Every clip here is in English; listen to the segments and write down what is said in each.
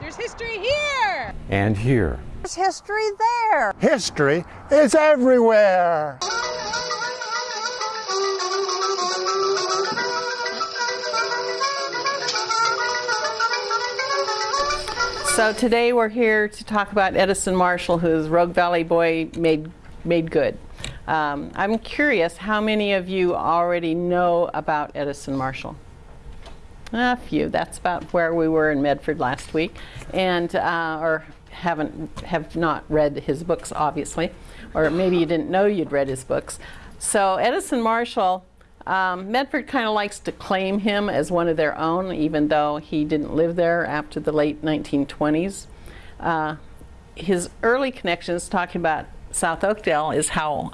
There's history here! And here. There's history there. History is everywhere. So today we're here to talk about Edison Marshall, whose Rogue Valley Boy made, made good. Um, I'm curious how many of you already know about Edison Marshall? A few. That's about where we were in Medford last week, and uh, or haven't have not read his books, obviously, or maybe you didn't know you'd read his books. So Edison Marshall, um, Medford kind of likes to claim him as one of their own, even though he didn't live there after the late 1920s. Uh, his early connections, talking about South Oakdale, is how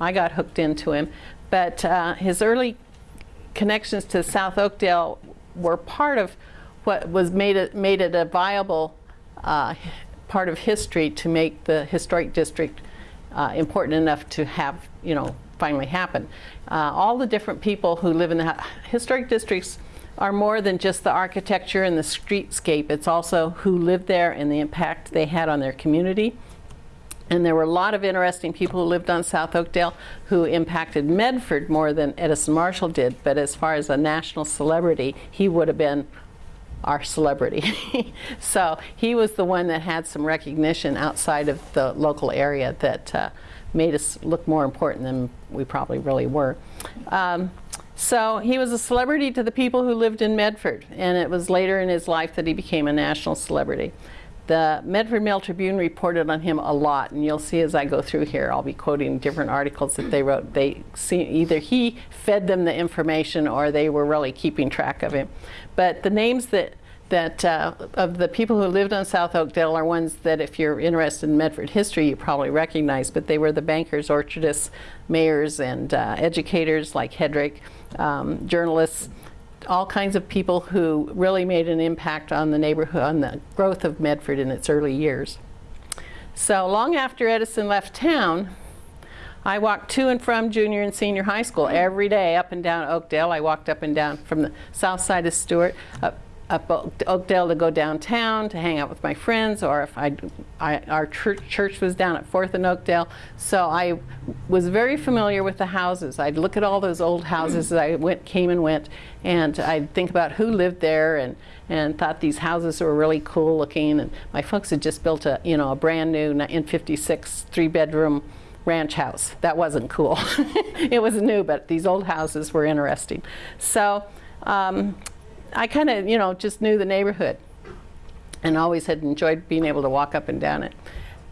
I got hooked into him. But uh, his early connections to South Oakdale were part of what was made it made it a viable uh, part of history to make the historic district uh, important enough to have you know finally happen. Uh, all the different people who live in the historic districts are more than just the architecture and the streetscape. It's also who lived there and the impact they had on their community. And there were a lot of interesting people who lived on South Oakdale who impacted Medford more than Edison Marshall did. But as far as a national celebrity, he would have been our celebrity. so he was the one that had some recognition outside of the local area that uh, made us look more important than we probably really were. Um, so he was a celebrity to the people who lived in Medford, and it was later in his life that he became a national celebrity. The Medford Mail Tribune reported on him a lot, and you'll see as I go through here, I'll be quoting different articles that they wrote. They see either he fed them the information or they were really keeping track of him. But the names that that uh, of the people who lived on South Oakdale are ones that if you're interested in Medford history you probably recognize, but they were the bankers, orchardists, mayors, and uh, educators like Hedrick, um, journalists, all kinds of people who really made an impact on the neighborhood, on the growth of Medford in its early years. So long after Edison left town, I walked to and from junior and senior high school every day up and down Oakdale. I walked up and down from the south side of Stewart, up up Oakdale to go downtown to hang out with my friends, or if I, I, our church, church was down at 4th and Oakdale. So I was very familiar with the houses. I'd look at all those old houses as I went, came and went, and I'd think about who lived there and, and thought these houses were really cool looking. And my folks had just built a, you know, a brand new in 56 three bedroom ranch house. That wasn't cool. it was new, but these old houses were interesting. So um, I kind of, you know, just knew the neighborhood and always had enjoyed being able to walk up and down it.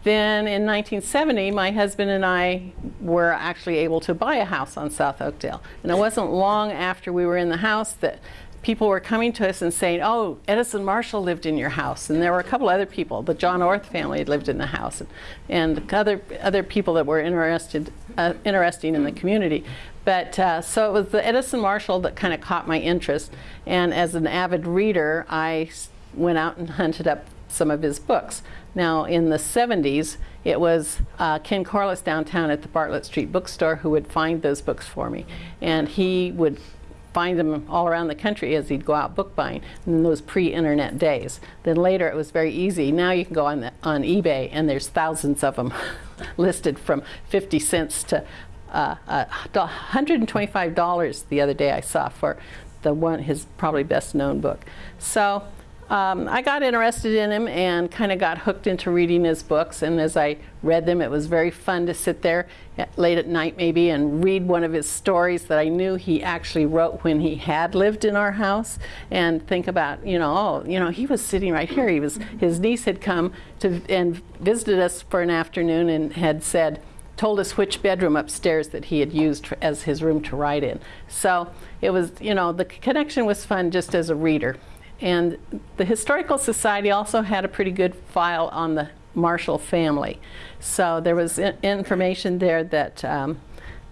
Then in 1970, my husband and I were actually able to buy a house on South Oakdale. And it wasn't long after we were in the house that people were coming to us and saying, oh, Edison Marshall lived in your house. And there were a couple other people. The John Orth family had lived in the house. And, and other, other people that were interested, uh, interesting in the community. But uh, so it was the Edison Marshall that kind of caught my interest. And as an avid reader, I went out and hunted up some of his books. Now, in the 70s, it was uh, Ken Corliss downtown at the Bartlett Street bookstore who would find those books for me. And he would find them all around the country as he'd go out book buying in those pre-internet days. Then later it was very easy. Now you can go on, the, on eBay and there's thousands of them listed from 50 cents to uh, uh, $125 the other day I saw for the one, his probably best known book. So um, I got interested in him and kind of got hooked into reading his books. And as I read them, it was very fun to sit there at, late at night maybe and read one of his stories that I knew he actually wrote when he had lived in our house and think about, you know, oh, you know, he was sitting right here. He was, his niece had come to and visited us for an afternoon and had said, told us which bedroom upstairs that he had used as his room to write in. So it was, you know, the connection was fun just as a reader. And the Historical Society also had a pretty good file on the Marshall family. So there was information there that um,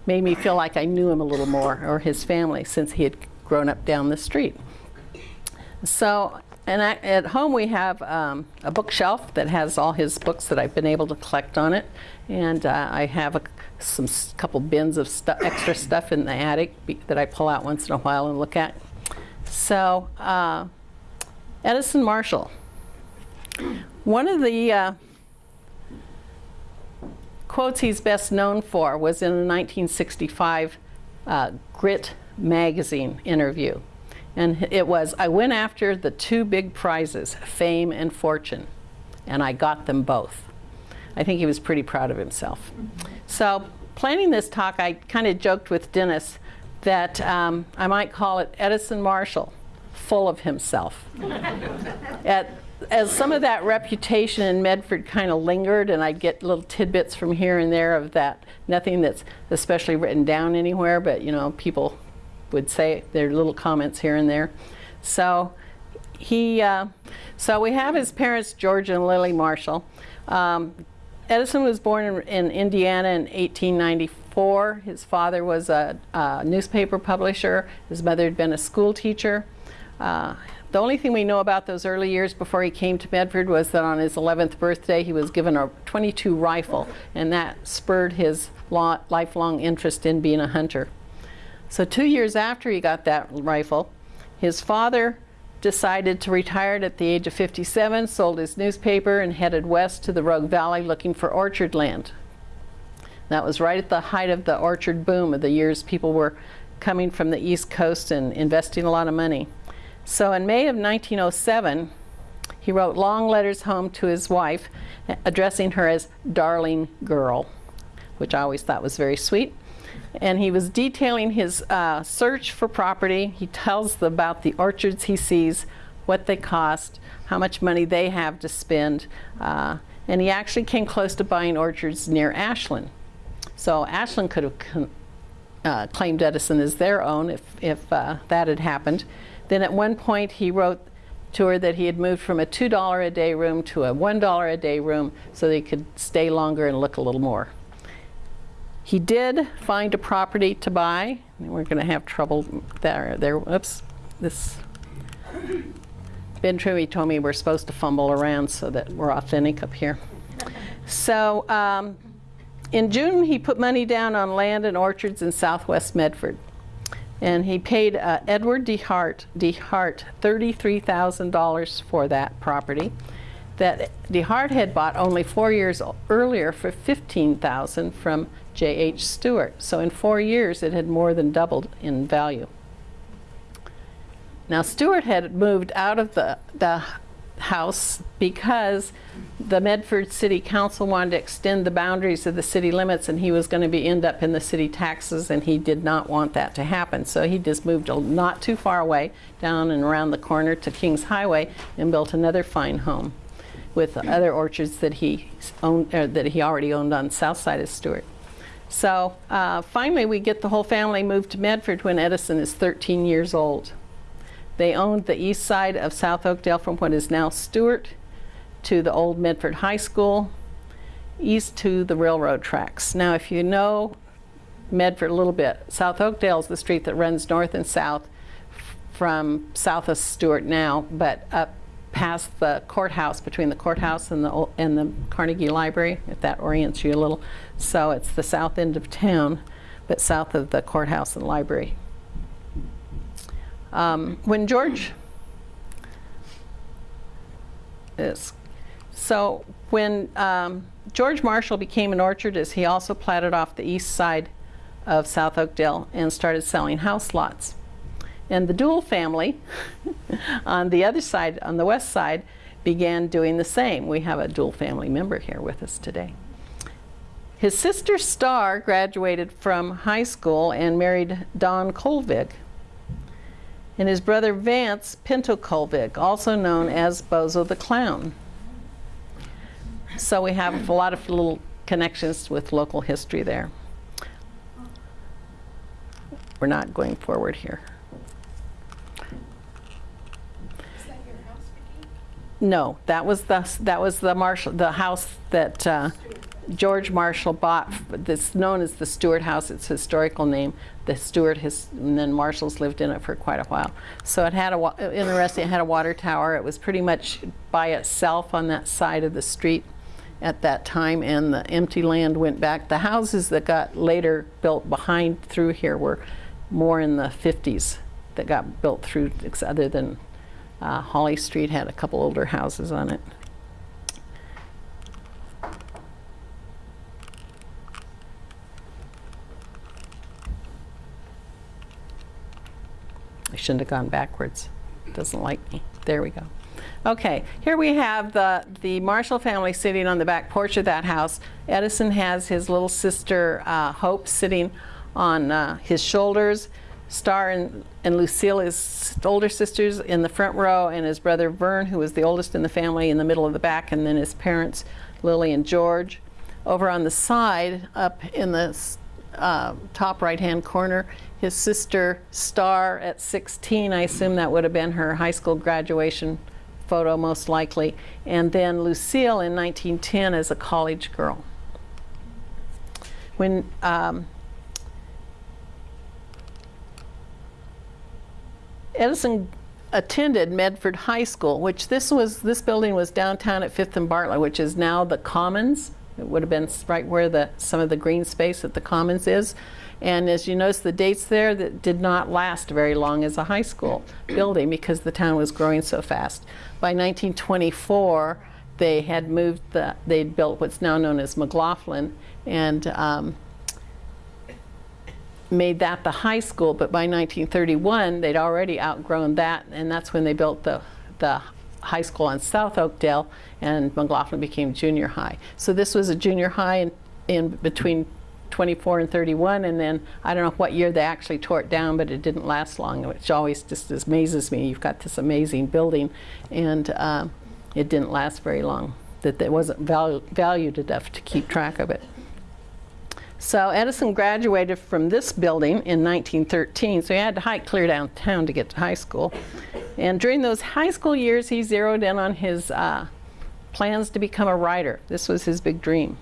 made me feel like I knew him a little more, or his family, since he had grown up down the street. So and I, at home we have um, a bookshelf that has all his books that I've been able to collect on it. And uh, I have a some couple bins of stu extra stuff in the attic that I pull out once in a while and look at. So uh, Edison Marshall, One of the uh, quotes he's best known for was in a 1965 uh, Grit magazine interview. And it was, I went after the two big prizes, fame and fortune, and I got them both. I think he was pretty proud of himself. So planning this talk, I kind of joked with Dennis that um, I might call it Edison Marshall, full of himself. At, as some of that reputation in Medford kind of lingered, and I'd get little tidbits from here and there of that, nothing that's especially written down anywhere, but you know, people would say their little comments here and there. So he, uh, so we have his parents, George and Lily Marshall. Um, Edison was born in, in, Indiana in 1894. His father was a, a, newspaper publisher. His mother had been a school teacher. Uh, the only thing we know about those early years before he came to Medford was that on his 11th birthday he was given a 22 rifle and that spurred his lifelong interest in being a hunter. So two years after he got that rifle, his father decided to retire at the age of 57, sold his newspaper and headed west to the Rogue Valley looking for orchard land. That was right at the height of the orchard boom of the years people were coming from the east coast and investing a lot of money. So in May of 1907, he wrote long letters home to his wife, addressing her as darling girl, which I always thought was very sweet. And he was detailing his uh, search for property. He tells about the orchards he sees, what they cost, how much money they have to spend. Uh, and he actually came close to buying orchards near Ashland. So Ashland could have uh, claimed Edison as their own if, if uh, that had happened. Then at one point he wrote to her that he had moved from a $2 a day room to a $1 a day room so they could stay longer and look a little more. He did find a property to buy. We're going to have trouble there. There, oops, this. Ben Truwe told me we're supposed to fumble around so that we're authentic up here. So um, in June, he put money down on land and orchards in southwest Medford and he paid uh, Edward DeHart, DeHart $33,000 for that property that DeHart had bought only four years earlier for 15000 from J.H. Stewart. So in four years, it had more than doubled in value. Now, Stewart had moved out of the, the house because the Medford City Council wanted to extend the boundaries of the city limits and he was going to be end up in the city taxes and he did not want that to happen. So he just moved not too far away down and around the corner to Kings Highway and built another fine home with other orchards that he owned that he already owned on south side of Stewart. So uh, finally we get the whole family moved to Medford when Edison is 13 years old. They owned the east side of South Oakdale from what is now Stewart to the old Medford High School, east to the railroad tracks. Now, if you know Medford a little bit, South Oakdale is the street that runs north and south from south of Stewart now, but up past the courthouse, between the courthouse and the, and the Carnegie Library, if that orients you a little. So it's the south end of town, but south of the courthouse and library. Um, when George is so when um, George Marshall became an orchardist, he also platted off the east side of South Oakdale and started selling house lots. And the Dual family on the other side, on the west side, began doing the same. We have a Dual family member here with us today. His sister Star graduated from high school and married Don Colvig, and his brother Vance Pinto Colvig, also known as Bozo the Clown. So we have a lot of little connections with local history there. We're not going forward here. No, that was the that was the Marshall the house that uh, George Marshall bought that's known as the Stewart House. Its historical name. The Stewart has, and then Marshalls lived in it for quite a while. So it had a interesting. It had a water tower. It was pretty much by itself on that side of the street at that time, and the empty land went back. The houses that got later built behind through here were more in the 50s that got built through, other than uh, Holly Street had a couple older houses on it. I shouldn't have gone backwards. Doesn't like me. There we go. Okay, here we have the, the Marshall family sitting on the back porch of that house. Edison has his little sister, uh, Hope, sitting on uh, his shoulders. Star and, and Lucille, his older sisters, in the front row, and his brother Vern, who was the oldest in the family, in the middle of the back, and then his parents, Lily and George. Over on the side, up in the uh, top right-hand corner, his sister Star at 16. I assume that would have been her high school graduation photo, most likely. And then Lucille in 1910 as a college girl. When um, Edison attended Medford High School, which this was this building was downtown at Fifth and Bartlett, which is now the Commons. It would have been right where the some of the green space at the Commons is. And as you notice the dates there, that did not last very long as a high school building because the town was growing so fast. By 1924, they had moved the, they'd built what's now known as McLaughlin and um, made that the high school, but by 1931, they'd already outgrown that, and that's when they built the, the high school on South Oakdale, and McLaughlin became junior high. So this was a junior high in, in between 24 and 31, and then I don't know what year they actually tore it down, but it didn't last long, which always just amazes me. You've got this amazing building, and uh, it didn't last very long, that it wasn't valu valued enough to keep track of it. So Edison graduated from this building in 1913, so he had to hike clear downtown to get to high school. And during those high school years, he zeroed in on his uh, plans to become a writer. This was his big dream.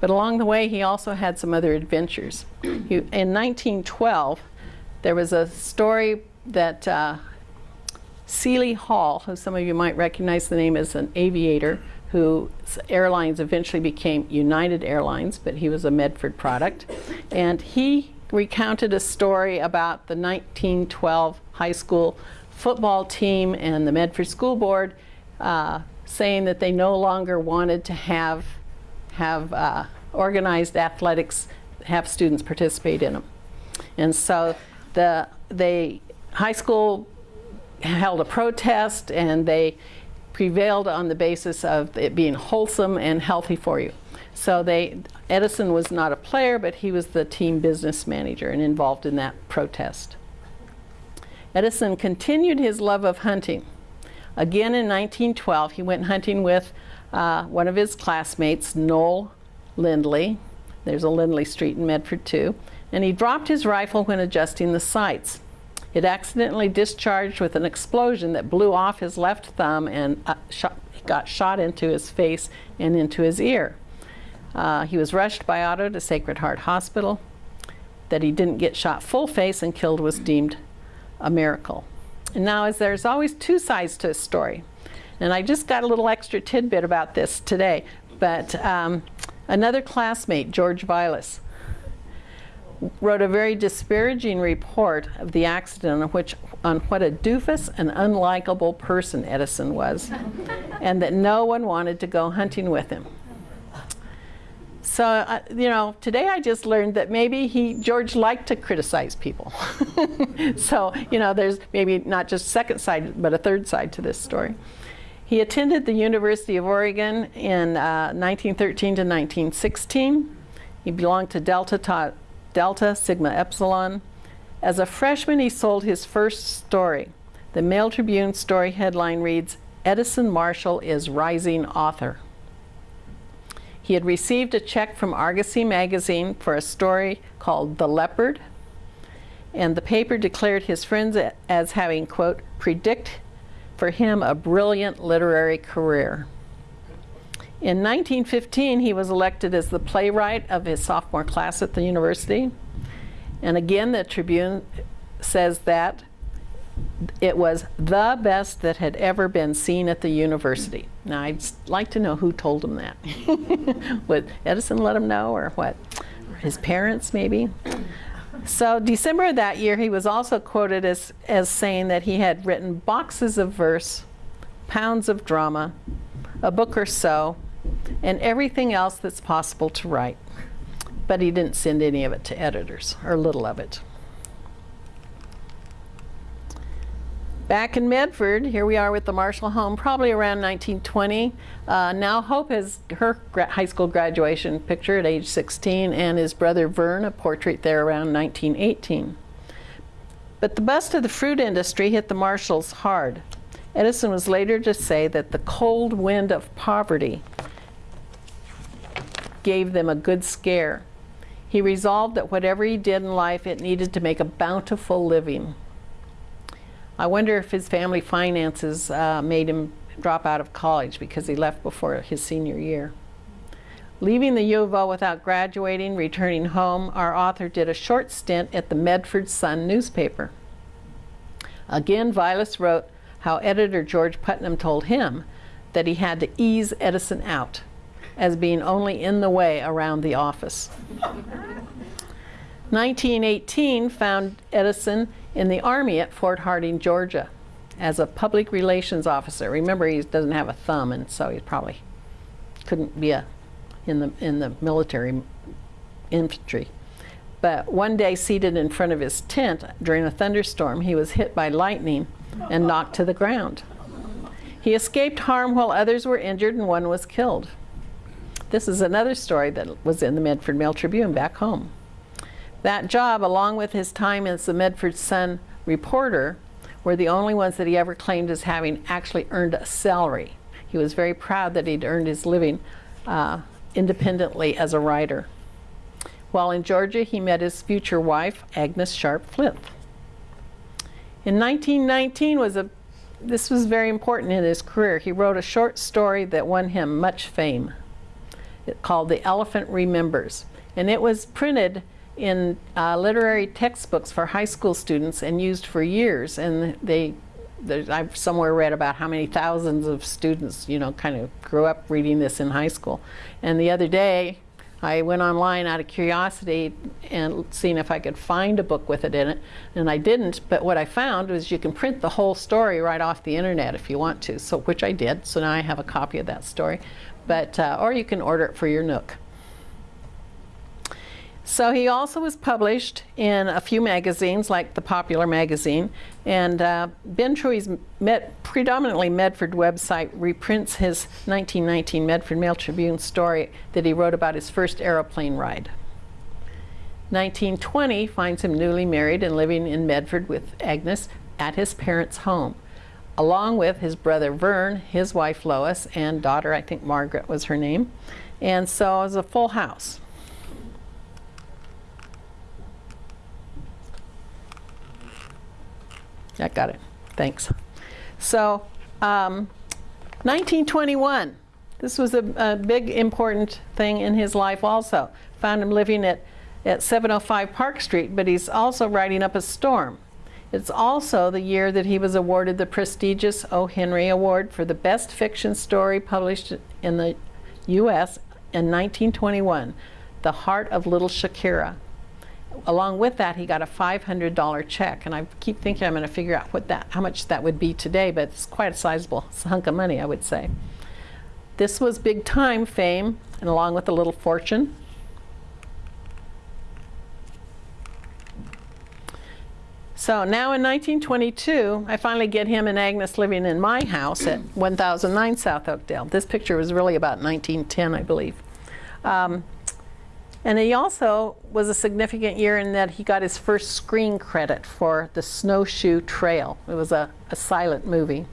But along the way, he also had some other adventures. He, in 1912, there was a story that uh, Seeley Hall, who some of you might recognize the name as an aviator, whose airlines eventually became United Airlines, but he was a Medford product. And he recounted a story about the 1912 high school football team and the Medford School Board uh, saying that they no longer wanted to have, have uh, organized athletics, have students participate in them. And so the they high school held a protest and they prevailed on the basis of it being wholesome and healthy for you. So they, Edison was not a player, but he was the team business manager and involved in that protest. Edison continued his love of hunting. Again in 1912, he went hunting with uh, one of his classmates, Noel Lindley. There's a Lindley Street in Medford too. And he dropped his rifle when adjusting the sights. It accidentally discharged with an explosion that blew off his left thumb and uh, shot, got shot into his face and into his ear. Uh, he was rushed by auto to Sacred Heart Hospital. That he didn't get shot full face and killed was deemed a miracle. And now, as there's always two sides to a story, and I just got a little extra tidbit about this today, but um, another classmate, George Vilas, wrote a very disparaging report of the accident on, which, on what a doofus and unlikable person Edison was, and that no one wanted to go hunting with him. So, uh, you know, today I just learned that maybe he, George liked to criticize people. so, you know, there's maybe not just second side, but a third side to this story. He attended the University of Oregon in uh, 1913 to 1916. He belonged to Delta, Delta Sigma Epsilon. As a freshman, he sold his first story. The Mail Tribune story headline reads, Edison Marshall is rising author. He had received a check from Argosy magazine for a story called The Leopard, and the paper declared his friends as having, quote, predict for him a brilliant literary career. In 1915, he was elected as the playwright of his sophomore class at the university. And again, the Tribune says that it was the best that had ever been seen at the university. Now, I'd like to know who told him that. Would Edison let him know, or what? His parents, maybe? So December of that year, he was also quoted as, as saying that he had written boxes of verse, pounds of drama, a book or so, and everything else that's possible to write. But he didn't send any of it to editors, or little of it. Back in Medford, here we are with the Marshall home, probably around 1920. Uh, now Hope has her high school graduation picture at age 16 and his brother Vern, a portrait there around 1918. But the bust of the fruit industry hit the Marshalls hard. Edison was later to say that the cold wind of poverty gave them a good scare. He resolved that whatever he did in life, it needed to make a bountiful living. I wonder if his family finances uh, made him drop out of college because he left before his senior year. Leaving the U of O without graduating, returning home, our author did a short stint at the Medford Sun newspaper. Again, Vilas wrote how editor George Putnam told him that he had to ease Edison out as being only in the way around the office. 1918 found Edison in the Army at Fort Harding, Georgia, as a public relations officer. Remember, he doesn't have a thumb, and so he probably couldn't be a, in, the, in the military infantry. But one day, seated in front of his tent during a thunderstorm, he was hit by lightning and knocked to the ground. He escaped harm while others were injured and one was killed. This is another story that was in the Medford Mail Tribune back home. That job, along with his time as the Medford Sun reporter, were the only ones that he ever claimed as having actually earned a salary. He was very proud that he'd earned his living uh, independently as a writer. While in Georgia, he met his future wife, Agnes Sharp Flint. In 1919 was a this was very important in his career. He wrote a short story that won him much fame called The Elephant Remembers. And it was printed in uh, literary textbooks for high school students and used for years. And they, I've somewhere read about how many thousands of students, you know, kind of grew up reading this in high school. And the other day, I went online out of curiosity and seeing if I could find a book with it in it, and I didn't. But what I found was you can print the whole story right off the internet if you want to. So which I did. So now I have a copy of that story but uh, or you can order it for your Nook. So he also was published in a few magazines like the Popular magazine and uh, Ben Truwe's Met, predominantly Medford website reprints his 1919 Medford Mail Tribune story that he wrote about his first aeroplane ride. 1920 finds him newly married and living in Medford with Agnes at his parents' home along with his brother Vern, his wife Lois, and daughter, I think Margaret was her name. And so it was a full house. I got it. Thanks. So, um, 1921. This was a, a, big important thing in his life also. Found him living at, at 705 Park Street, but he's also riding up a storm. It's also the year that he was awarded the prestigious O. Henry Award for the best fiction story published in the U.S. in 1921, The Heart of Little Shikara. Along with that, he got a $500 check, and I keep thinking I'm going to figure out what that, how much that would be today, but it's quite a sizable hunk of money, I would say. This was big time fame, and along with a little fortune, So now in 1922, I finally get him and Agnes living in my house at 1009 South Oakdale. This picture was really about 1910, I believe. Um, and he also was a significant year in that he got his first screen credit for The Snowshoe Trail. It was a, a silent movie.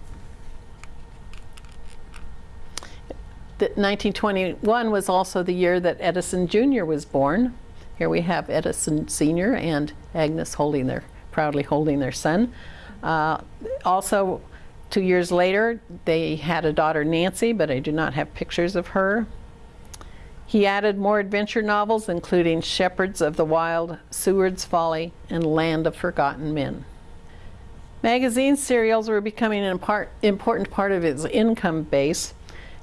The 1921 was also the year that Edison Jr. was born. Here we have Edison Sr. and Agnes holding their proudly holding their son. Uh, also, two years later, they had a daughter, Nancy, but I do not have pictures of her. He added more adventure novels, including Shepherds of the Wild, Seward's Folly, and Land of Forgotten Men. Magazine serials were becoming an important part of his income base,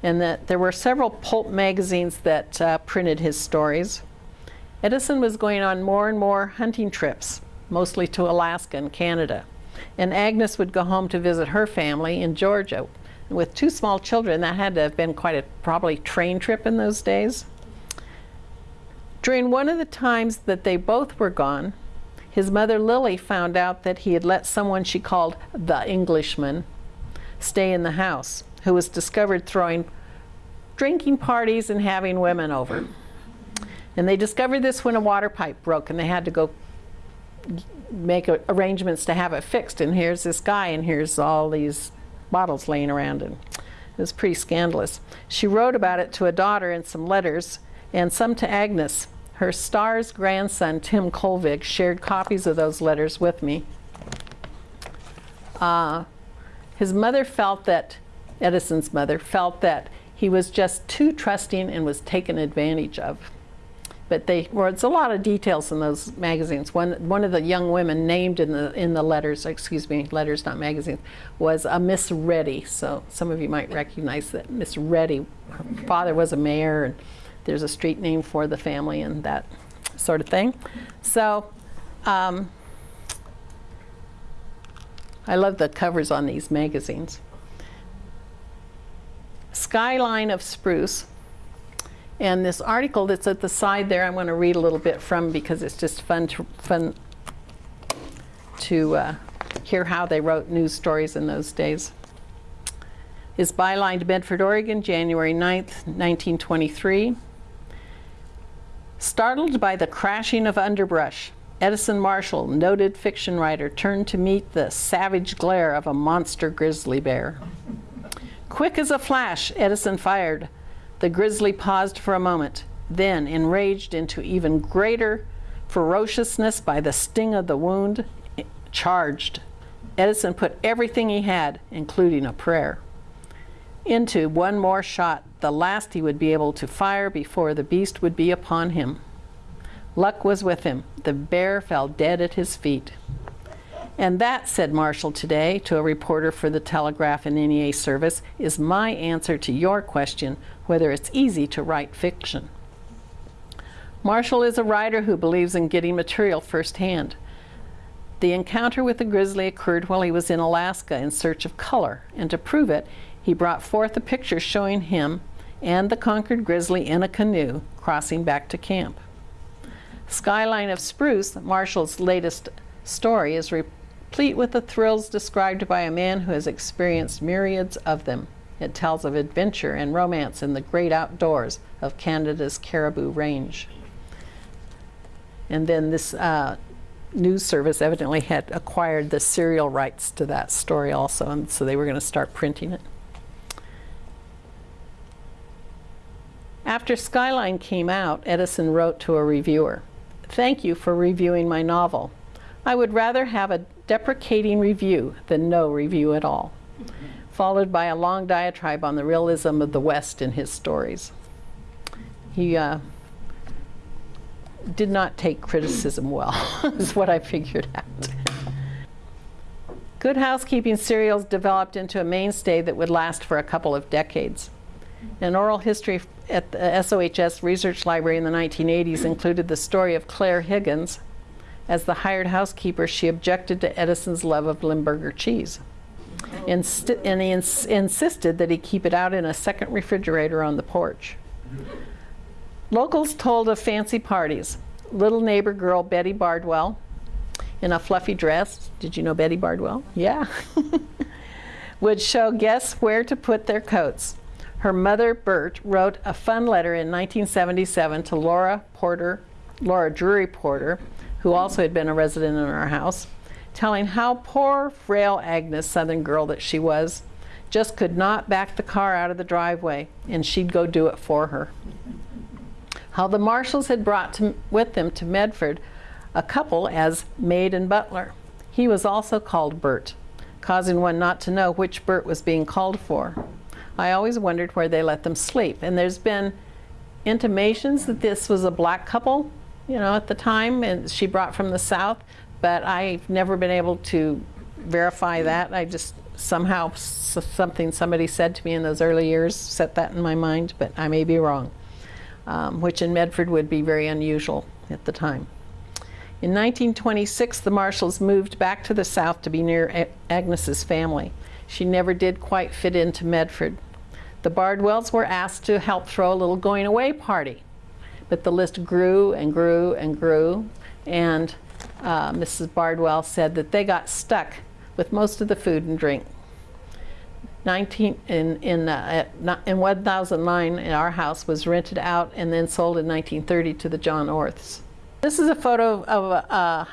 and that there were several pulp magazines that uh, printed his stories. Edison was going on more and more hunting trips, mostly to Alaska and Canada. And Agnes would go home to visit her family in Georgia. With two small children, that had to have been quite a probably train trip in those days. During one of the times that they both were gone, His mother Lily found out that he had let someone she called the Englishman stay in the house, who was discovered throwing drinking parties and having women over. And they discovered this when a water pipe broke and they had to go make a, arrangements to have it fixed. And here's this guy, and here's all these bottles laying around. And it was pretty scandalous. She wrote about it to a daughter in some letters and some to Agnes. Her star's grandson, Tim Colvig, shared copies of those letters with me. Uh, his mother felt that, Edison's mother, felt that he was just too trusting and was taken advantage of. But they, it's a lot of details in those magazines. One, one of the young women named in the, in the letters, excuse me, letters, not magazines, was a Miss Reddy. So some of you might recognize that Miss Reddy, her father was a mayor, and there's a street name for the family and that sort of thing. So um, I love the covers on these magazines. Skyline of Spruce. And this article that's at the side there, I want to read a little bit from because it's just fun to, fun to uh, hear how they wrote news stories in those days. Is bylined Medford, Oregon, January 9th, 1923. Startled by the crashing of underbrush, Edison Marshall, noted fiction writer, turned to meet the savage glare of a monster grizzly bear. Quick as a flash, Edison fired. The grizzly paused for a moment, then, enraged into even greater ferociousness by the sting of the wound, eh, charged. Edison put everything he had, including a prayer, into one more shot, the last he would be able to fire before the beast would be upon him. Luck was with him. The bear fell dead at his feet. And that, said Marshall today to a reporter for the Telegraph and NEA service, is my answer to your question whether it's easy to write fiction. Marshall is a writer who believes in getting material firsthand. The encounter with the grizzly occurred while he was in Alaska in search of color, and to prove it, he brought forth a picture showing him and the conquered grizzly in a canoe crossing back to camp. Skyline of Spruce, Marshall's latest story, is replete with the thrills described by a man who has experienced myriads of them. It tells of adventure and romance in the great outdoors of Canada's Caribou Range. And then this uh, news service evidently had acquired the serial rights to that story also, and so they were going to start printing it. After Skyline came out, Edison wrote to a reviewer, Thank you for reviewing my novel. I would rather have a deprecating review than no review at all, followed by a long diatribe on the realism of the West in his stories. He uh, did not take criticism well, is what I figured out. Good housekeeping serials developed into a mainstay that would last for a couple of decades. An oral history at the SOHS Research Library in the 1980s included the story of Claire Higgins. As the hired housekeeper, she objected to Edison's love of Limburger cheese. Inst and he ins insisted that he keep it out in a second refrigerator on the porch. Locals told of fancy parties. Little neighbor girl Betty Bardwell in a fluffy dress, did you know Betty Bardwell? Yeah. would show guests where to put their coats. Her mother, Bert, wrote a fun letter in 1977 to Laura Porter, Laura Drury Porter, who also had been a resident in our house, telling how poor, frail Agnes, southern girl that she was, just could not back the car out of the driveway, and she'd go do it for her. How the Marshalls had brought to, with them to Medford a couple as maid and butler. He was also called Bert, causing one not to know which Bert was being called for. I always wondered where they let them sleep. And there's been intimations that this was a black couple, you know, at the time, and she brought from the South, but I've never been able to verify that. I just somehow something somebody said to me in those early years set that in my mind, but I may be wrong, um, which in Medford would be very unusual at the time. In 1926, the Marshalls moved back to the South to be near Agnes's family. She never did quite fit into Medford. The Bardwells were asked to help throw a little going away party, but the list grew and grew and grew, and uh, Mrs. Bardwell said that they got stuck with most of the food and drink. 19 in in uh, at, in 1009 in our house was rented out and then sold in 1930 to the John Orths. This is a photo of a, uh,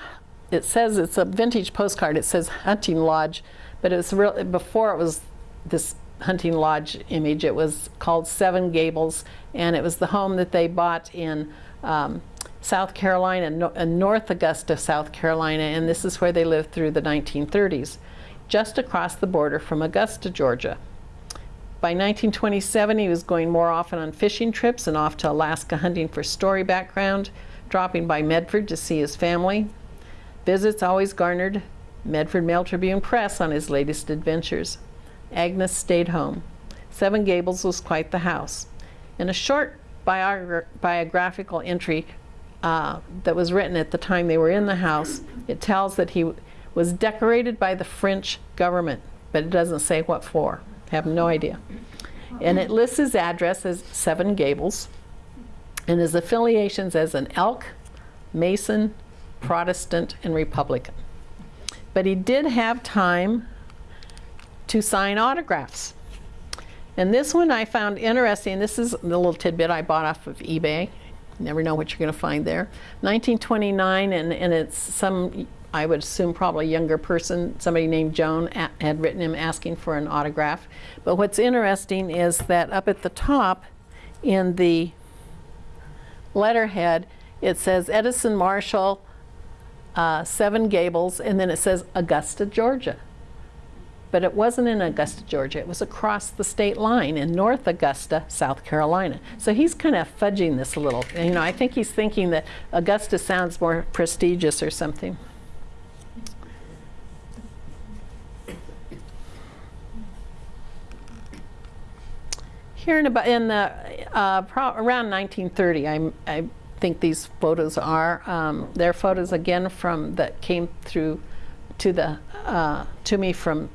it says it's a vintage postcard. It says hunting lodge, but it was real before it was this hunting lodge image. It was called Seven Gables, and it was the home that they bought in um, South Carolina, no, North Augusta, South Carolina, and this is where they lived through the 1930s, just across the border from Augusta, Georgia. By 1927, he was going more often on fishing trips and off to Alaska hunting for story background, dropping by Medford to see his family. Visits always garnered Medford Mail Tribune Press on his latest adventures. Agnes stayed home. Seven Gables was quite the house. In a short biogra- biographical entry uh, that was written at the time they were in the house, it tells that he was decorated by the French government, but it doesn't say what for. Have no idea. And it lists his address as Seven Gables and his affiliations as an Elk, Mason, Protestant, and Republican. But he did have time to sign autographs. And this one I found interesting. This is the little tidbit I bought off of eBay. You Never know what you're going to find there. 1929, and, and it's some, I would assume probably younger person, somebody named Joan had written him asking for an autograph. But what's interesting is that up at the top in the letterhead, it says Edison Marshall, uh, Seven Gables, and then it says Augusta, Georgia. But it wasn't in Augusta, Georgia. It was across the state line in North Augusta, South Carolina. So he's kind of fudging this a little. You know, I think he's thinking that Augusta sounds more prestigious or something. Here in about in the uh, around 1930, I, I think these photos are. Um, they're photos again from that came through to the uh, to me from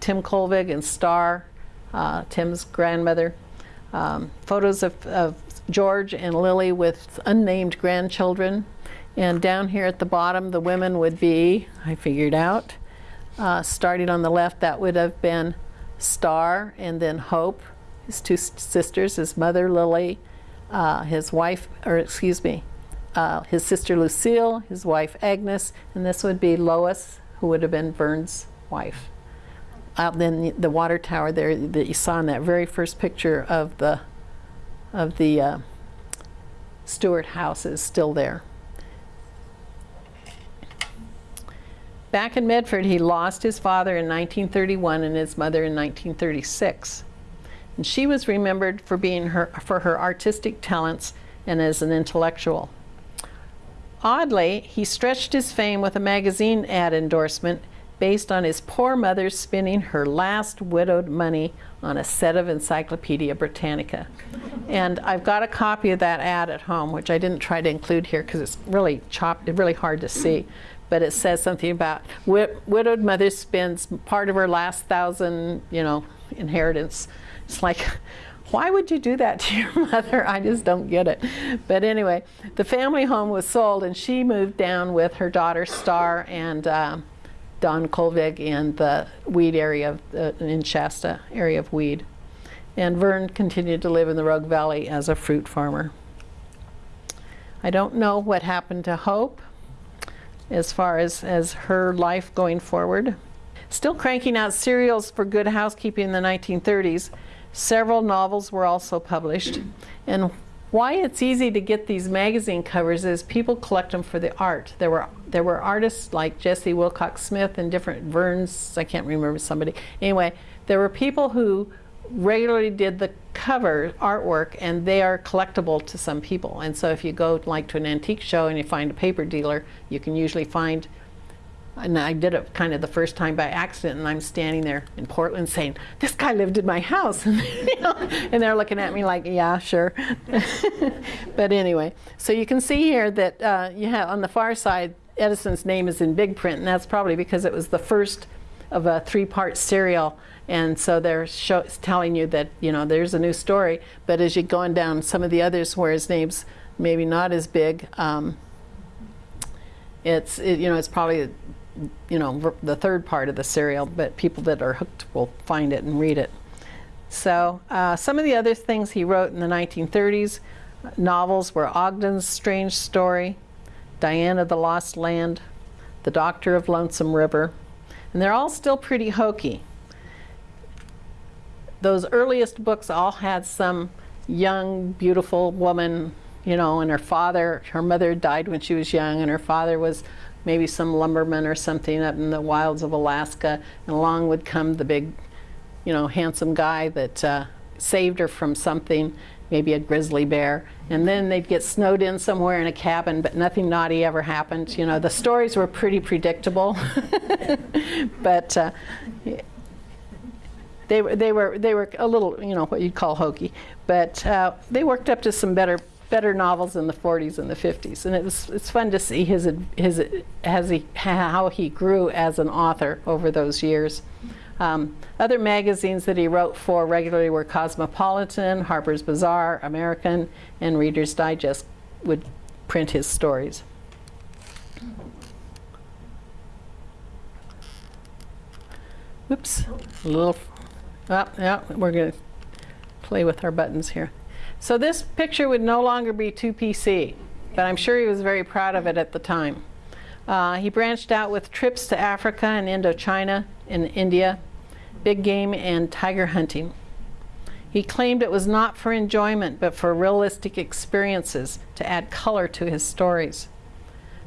Tim Colvig and Star, uh, Tim's grandmother. Um, photos of, of George and Lily with unnamed grandchildren. And down here at the bottom, the women would be, I figured out, uh, starting on the left, that would have been Star and then Hope, his two sisters, his mother Lily, uh, his wife, or excuse me, uh, his sister Lucille, his wife Agnes, and this would be Lois, who would have been Vern's wife. Out then the water tower there that you saw in that very first picture of the of the uh, Stewart house is still there. Back in Medford, he lost his father in 1931 and his mother in 1936. And she was remembered for being her for her artistic talents and as an intellectual. Oddly, he stretched his fame with a magazine ad endorsement based on his poor mother spending her last widowed money on a set of Encyclopedia Britannica. And I've got a copy of that ad at home, which I didn't try to include here because it's really chopped, really hard to see. But it says something about wi- widowed mother spends part of her last thousand, you know, inheritance. It's like, why would you do that to your mother? I just don't get it. But anyway, the family home was sold, and she moved down with her daughter Star and um Don Colvig in the Weed area of uh, in Shasta area of Weed, and Vern continued to live in the Rogue Valley as a fruit farmer. I don't know what happened to Hope as far as, as her life going forward. Still cranking out serials for Good Housekeeping in the 1930s, several novels were also published. And why it's easy to get these magazine covers is people collect them for the art. There were there were artists like Jessie Willcox Smith and different Verns, I can't remember somebody. Anyway, there were people who regularly did the cover artwork and they are collectible to some people. And so if you go like to an antique show and you find a paper dealer, you can usually find and I did it kind of the first time by accident, and I'm standing there in Portland saying, "This guy lived in my house," and, you know, and they're looking at me like, "Yeah, sure." but anyway, so you can see here that uh, you have on the far side, Edison's name is in big print, and that's probably because it was the first of a three-part serial. And so they're show, telling you that you know there's a new story, but as you're going down some of the others where his name's maybe not as big, um, It's it, you know it's probably you know the third part of the serial, but people that are hooked will find it and read it. So uh, some of the other things he wrote in the 1930s uh, novels were Ogden's Strange Story, Dian of the Lost Land, The Doctor of Lonesome River, and they're all still pretty hokey. Those earliest books all had some young, beautiful woman, you know, and her father, her mother died when she was young, and her father was maybe some lumberman or something up in the wilds of Alaska, and along would come the big, you know, handsome guy that uh, saved her from something, maybe a grizzly bear, and then they'd get snowed in somewhere in a cabin, but nothing naughty ever happened. You know, the stories were pretty predictable, but. Uh, they were they were they were a little you know what you'd call hokey, but uh, they worked up to some better better novels in the 40s and the 50s, and it was it's fun to see his his as he how he grew as an author over those years. Um, other magazines that he wrote for regularly were Cosmopolitan, Harper's Bazaar, American, and Reader's Digest would print his stories. Whoops, a little Oh, yeah, we're going to play with our buttons here. So this picture would no longer be 2PC, but I'm sure he was very proud of it at the time. Uh, he branched out with trips to Africa and Indochina and India, big game and tiger hunting. He claimed it was not for enjoyment, but for realistic experiences to add color to his stories.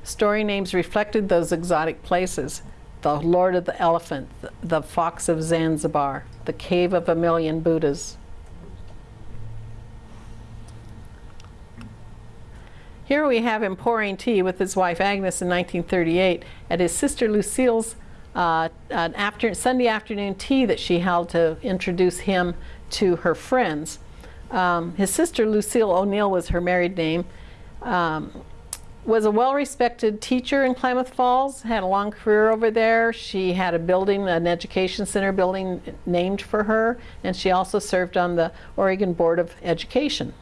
Story names reflected those exotic places, the Lord of the Elephant, the Fox of Zanzibar, the Cave of a Million Buddhas. Here we have him pouring tea with his wife Agnes in 1938 at his sister Lucille's uh, an after, Sunday afternoon tea that she held to introduce him to her friends. Um, his sister Lucille O'Neill was her married name. Um, was a well-respected teacher in Klamath Falls, had a long career over there. She had a building, an education center building named for her, and she also served on the Oregon Board of Education.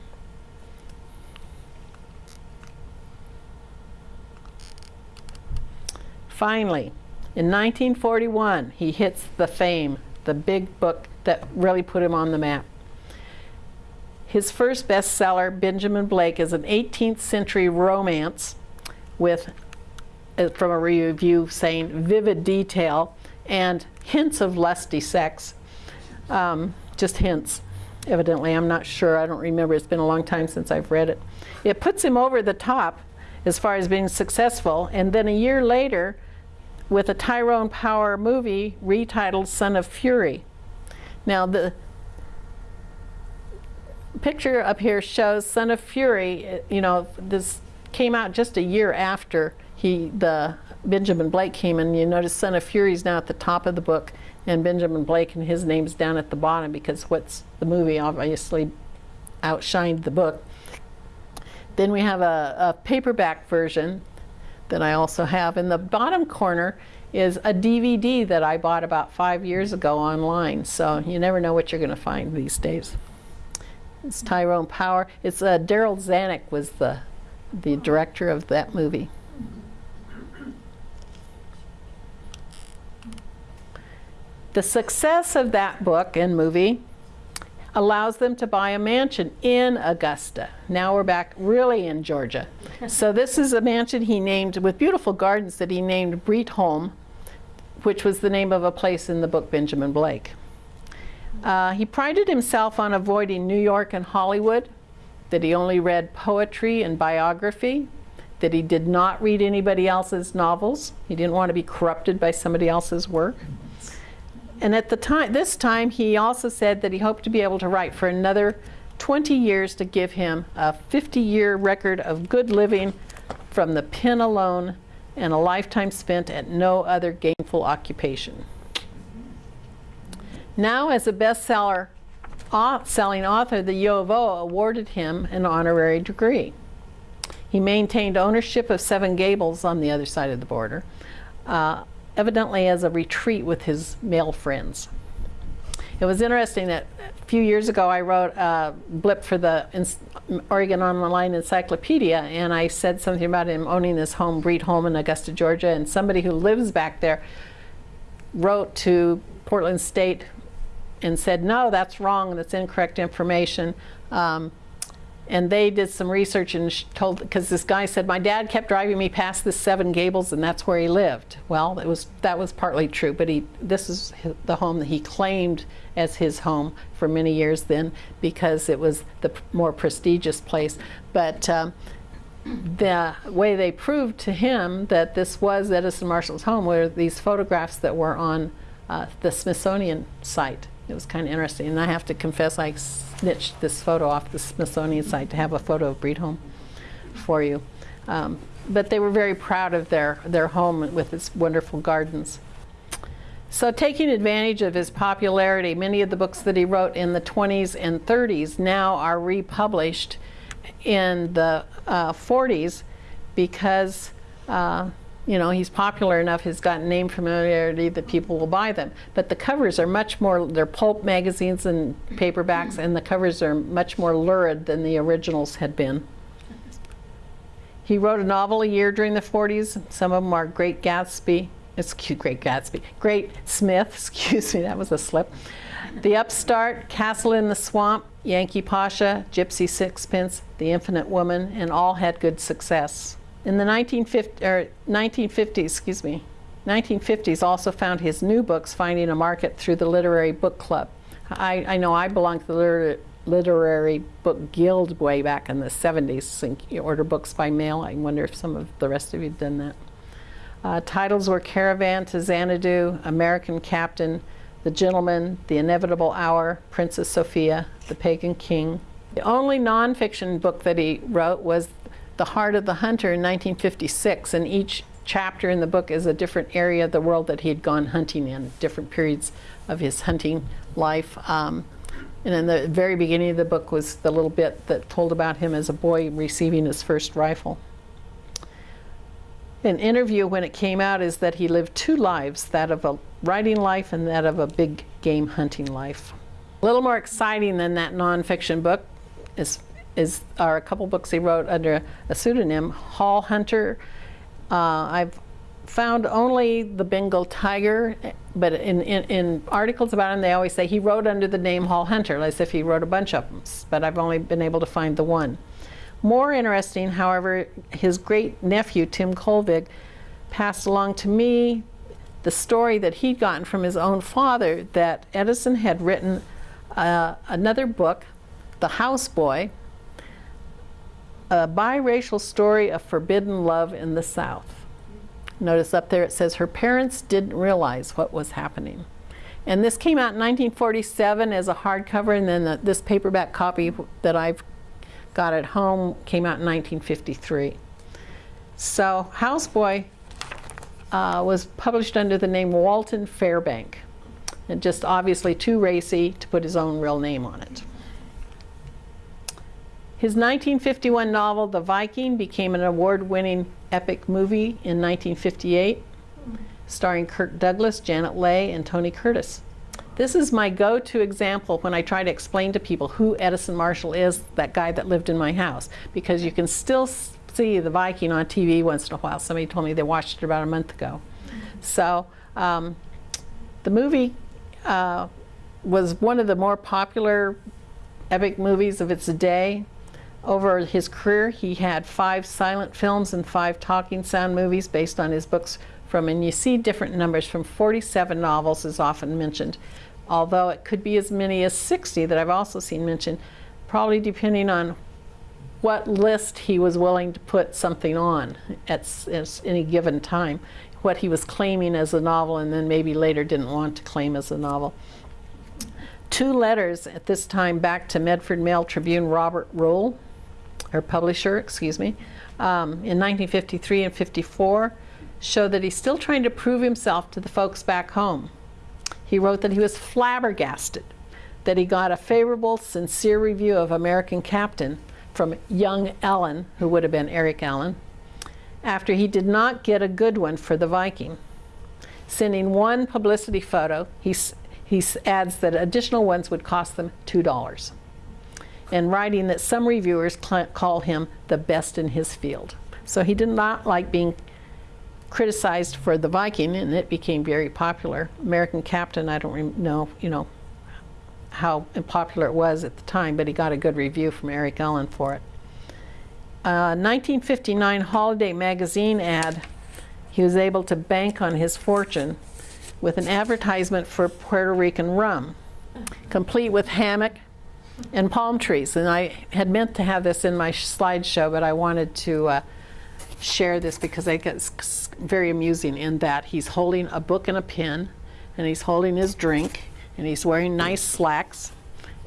Finally, in 1941, he hits the fame, the big book that really put him on the map. His first bestseller, Benjamin Blake, is an 18th century romance with, uh, from a review saying, vivid detail and hints of lusty sex. Um, just hints, evidently. I'm not sure. I don't remember. It's been a long time since I've read it. It puts him over the top as far as being successful. And then a year later, with a Tyrone Power movie retitled Son of Fury. Now, the picture up here shows Son of Fury. Eh, you know, this came out just a year after he the Benjamin Blake came in. You notice Son of Fury is now at the top of the book, and Benjamin Blake and his name's down at the bottom because what's the movie obviously outshined the book. Then we have a, a paperback version that I also have. In the bottom corner is a DVD that I bought about five years ago online. So you never know what you're going to find these days. It's Tyrone Power. It's uh, Darryl Zanuck was the the director of that movie. The success of that book and movie allows them to buy a mansion in Augusta. Now we're back really in Georgia. so this is a mansion he named with beautiful gardens that he named Breetholm, which was the name of a place in the book Benjamin Blake. Uh, he prided himself on avoiding New York and Hollywood, that he only read poetry and biography, that he did not read anybody else's novels. He didn't want to be corrupted by somebody else's work. And at the time, this time, he also said that he hoped to be able to write for another 20 years to give him a 50-year record of good living from the pen alone and a lifetime spent at no other gainful occupation. Now, as a bestseller selling author, the U of O awarded him an honorary degree. He maintained ownership of Seven Gables on the other side of the border, uh, evidently as a retreat with his male friends. It was interesting that a few years ago I wrote a blip for the Oregon Online Encyclopedia, and I said something about him owning this home, Breetholm in Augusta, Georgia, and somebody who lives back there wrote to Portland State and said, no, that's wrong, that's incorrect information. Um, and they did some research and told, because this guy said, my dad kept driving me past the Seven Gables and that's where he lived. Well, it was, that was partly true, but he, this is the home that he claimed as his home for many years then because it was the more prestigious place. But um, the way they proved to him that this was Edison Marshall's home were these photographs that were on uh, the Smithsonian site. It was kind of interesting, and I have to confess I snitched this photo off the Smithsonian site to have a photo of Breetholm for you. Um, but they were very proud of their, their home with its wonderful gardens. So taking advantage of his popularity, many of the books that he wrote in the 20s and 30s now are republished in the uh, 40s because uh, you know, he's popular enough, he's got name familiarity that people will buy them. But the covers are much more, they're pulp magazines and paperbacks, and the covers are much more lurid than the originals had been. He wrote a novel a year during the 40s. Some of them are Great Gatsby, it's Great Gatsby, Great Smith, excuse me, that was a slip. The Upstart, Castle in the Swamp, Yankee Pasha, Gypsy Sixpence, The Infinite Woman, and all had good success. In the 1950, er, 1950s, excuse me, 1950s also found his new books finding a market through the Literary Book Club. I, I know I belonged to the liter Literary Book Guild way back in the 70s. And you order books by mail. I wonder if some of the rest of you have done that. Uh, titles were Caravan to Xanadu, American Captain, The Gentleman, The Inevitable Hour, Princess Sophia, The Pagan King. The only nonfiction book that he wrote was the Heart of the Hunter in 1956, and each chapter in the book is a different area of the world that he'd gone hunting in, different periods of his hunting life. Um, and in the very beginning of the book was the little bit that told about him as a boy receiving his first rifle. An interview when it came out is that he lived two lives, that of a writing life and that of a big game hunting life. A little more exciting than that nonfiction book is is are a couple books he wrote under a pseudonym, Hall Hunter. Uh, I've found only the Bengal tiger, but in, in, in, articles about him, they always say he wrote under the name Hall Hunter, as if he wrote a bunch of them, but I've only been able to find the one. More interesting, however, his great nephew, Tim Colvig, passed along to me the story that he'd gotten from his own father that Edison had written uh, another book, The Houseboy, a biracial story of forbidden love in the South. Notice up there it says her parents didn't realize what was happening. And this came out in 1947 as a hardcover, and then the, this paperback copy that I've got at home came out in 1953. So Houseboy uh, was published under the name Walton Fairbank, and just obviously too racy to put his own real name on it. His 1951 novel, The Viking, became an award-winning epic movie in 1958, starring Kirk Douglas, Janet Leigh, and Tony Curtis. This is my go-to example when I try to explain to people who Edison Marshall is, that guy that lived in my house, because you can still see The Viking on TV once in a while. Somebody told me they watched it about a month ago. So um, the movie uh, was one of the more popular epic movies of its day. Over his career, he had five silent films and five talking sound movies based on his books from, and you see different numbers, from 47 novels is often mentioned, although it could be as many as 60 that I've also seen mentioned, probably depending on what list he was willing to put something on at, at any given time, what he was claiming as a novel and then maybe later didn't want to claim as a novel. Two letters at this time back to Medford Mail Tribune Robert Ruhl or publisher, excuse me, um, in 1953 and 54 show that he's still trying to prove himself to the folks back home. He wrote that he was flabbergasted that he got a favorable, sincere review of American Captain from young Allen, who would have been Eric Allen, after he did not get a good one for the Viking. Sending one publicity photo, he, he adds that additional ones would cost them $2. And writing that some reviewers call him the best in his field. So he did not like being criticized for the Viking, and it became very popular. American Captain, I don't know, you know, how popular it was at the time, but he got a good review from Eric Allen for it. Uh, 1959 Holiday magazine ad, he was able to bank on his fortune with an advertisement for Puerto Rican rum, complete with hammock and palm trees. And I had meant to have this in my slideshow, but I wanted to uh, share this because I think it's very amusing in that he's holding a book and a pen, and he's holding his drink, and he's wearing nice slacks,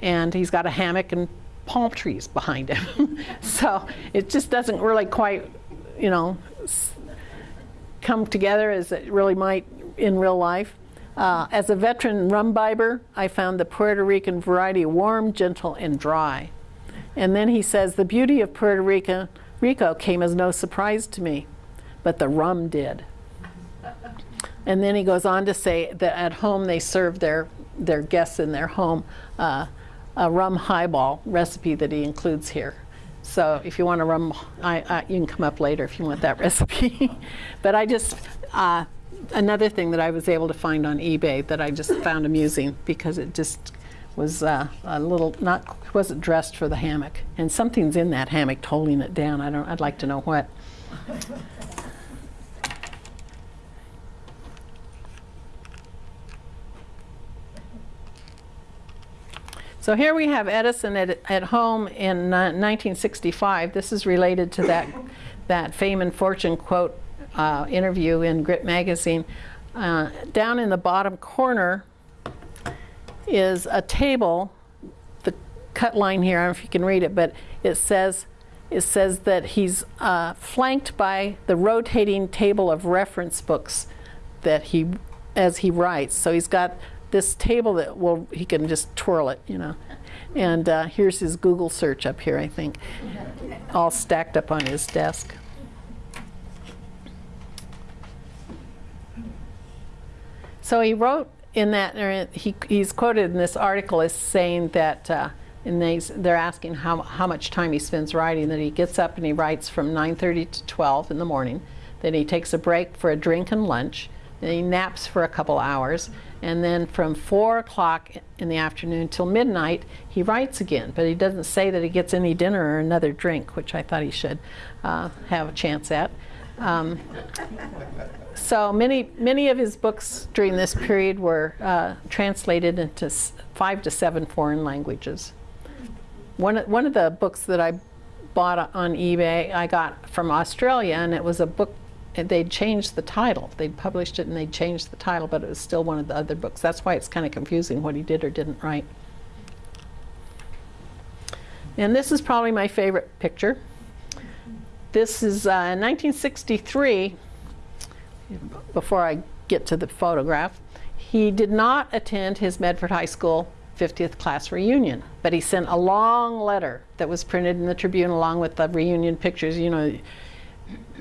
and he's got a hammock and palm trees behind him. so it just doesn't really quite, you know, come together as it really might in real life. Uh, as a veteran rum bibber, I found the Puerto Rican variety warm, gentle, and dry. And then he says, the beauty of Puerto Rico, Rico came as no surprise to me, but the rum did. And then he goes on to say that at home they serve their, their guests in their home uh, a rum highball recipe that he includes here. So if you want a rum, I, I, you can come up later if you want that recipe. but I just, uh, another thing that I was able to find on eBay that I just found amusing because it just was uh, a little not wasn't dressed for the hammock, and something's in that hammock holding it down. I don't. I'd like to know what. So here we have Edison at, at home in uh, 1965. This is related to that that fame and fortune quote uh, interview in Grit magazine. Uh, down in the bottom corner is a table, the cut line here, I don't know if you can read it, but it says, it says that he's uh, flanked by the rotating table of reference books that he, as he writes. So he's got this table that will, he can just twirl it, you know. And uh, here's his Google search up here, I think, all stacked up on his desk. So he wrote in that, he, he's quoted in this article as saying that, uh, and they, they're asking how, how much time he spends writing, that he gets up and he writes from 9.30 to 12 in the morning, then he takes a break for a drink and lunch, then he naps for a couple hours, and then from 4 o'clock in the afternoon till midnight, he writes again. But he doesn't say that he gets any dinner or another drink, which I thought he should uh, have a chance at. Um, so many, many of his books during this period were uh, translated into five to seven foreign languages. One, one of the books that I bought on eBay, I got from Australia, and it was a book, they'd changed the title. They'd published it and they'd changed the title, but it was still one of the other books. That's why it's kind of confusing what he did or didn't write. And this is probably my favorite picture. This is uh, 1963 before I get to the photograph, he did not attend his Medford High School 50th class reunion, but he sent a long letter that was printed in the Tribune along with the reunion pictures. You know,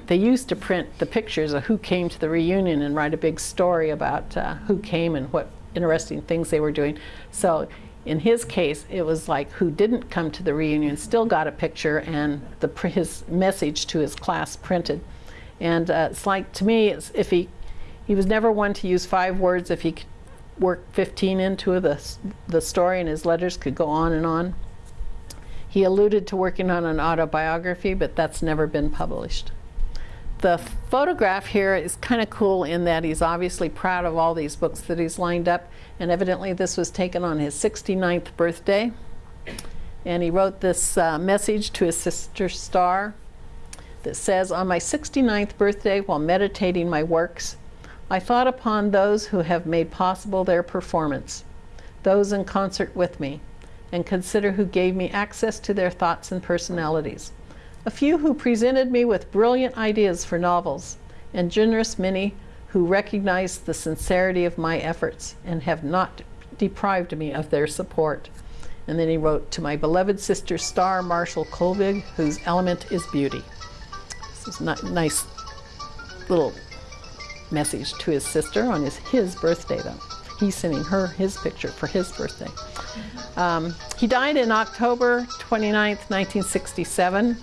they used to print the pictures of who came to the reunion and write a big story about uh, who came and what interesting things they were doing. So in his case, it was like who didn't come to the reunion still got a picture and the, his message to his class printed. And uh, it's like, to me, it's if he, he was never one to use five words if he could work 15 into the, the story and his letters could go on and on. He alluded to working on an autobiography, but that's never been published. The photograph here is kind of cool in that he's obviously proud of all these books that he's lined up, and evidently this was taken on his 69th birthday. And he wrote this uh, message to his sister Star that says, On my 69th birthday, while meditating my works, I thought upon those who have made possible their performance, those in concert with me, and consider who gave me access to their thoughts and personalities. A few who presented me with brilliant ideas for novels, and generous many who recognized the sincerity of my efforts and have not deprived me of their support. And then he wrote, To my beloved sister Star Marshall Colvig, whose element is beauty. This is a nice little message to his sister on his, his birthday, though. He's sending her his picture for his birthday. Um, he died in October 29, 1967,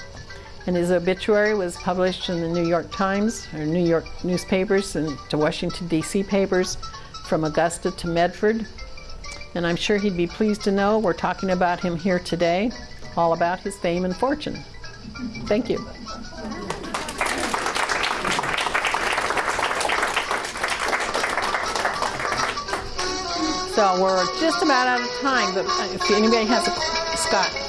and his obituary was published in the New York Times, or New York newspapers, and to Washington, D.C. papers, from Augusta to Medford. And I'm sure he'd be pleased to know we're talking about him here today, all about his fame and fortune. Thank you. So we're just about out of time, but if anybody has a Scott.